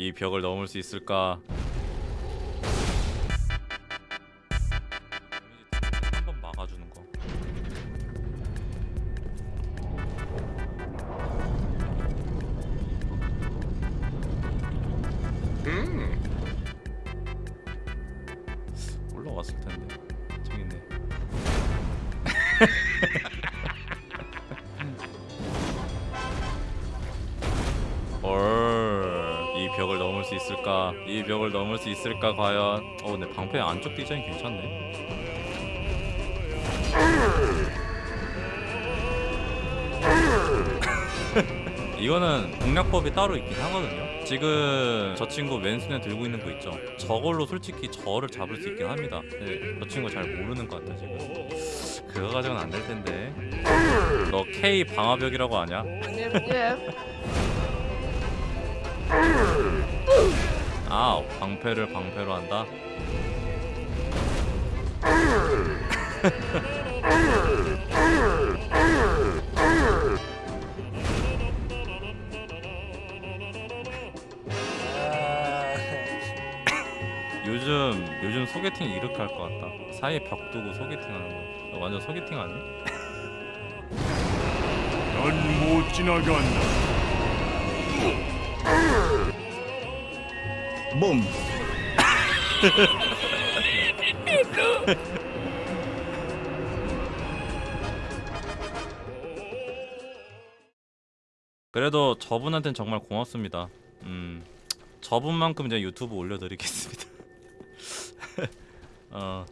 이 벽을 넘을 수 있을까? 한 번 막아주는 거. 올라왔을 텐데. 있네. 벽을 넘을 수 있을까? 이 벽을 넘을 수 있을까 과연? 어, 근데 방패 안쪽 디자인 괜찮네. 이거는 공략법이 따로 있긴 하거든요. 지금 저 친구 왼손에 들고 있는 거 있죠. 저걸로 솔직히 저를 잡을 수 있긴 합니다. 근데 저 친구 잘 모르는 것 같아 지금. 그거 가지고는 안 될 텐데. 너 K 방화벽이라고 아냐? 예. 아 방패를 방패로 한다. 요즘 요즘 소개팅 이렇게 할 것 같다. 사이에 벽 두고 소개팅 하는 거. 완전 소개팅 아니? 넌못 지나간다. 몸 그래도 저분한테는 정말 고맙습니다. 음, 저분만큼 이제 유튜브 올려드리겠습니다. 어,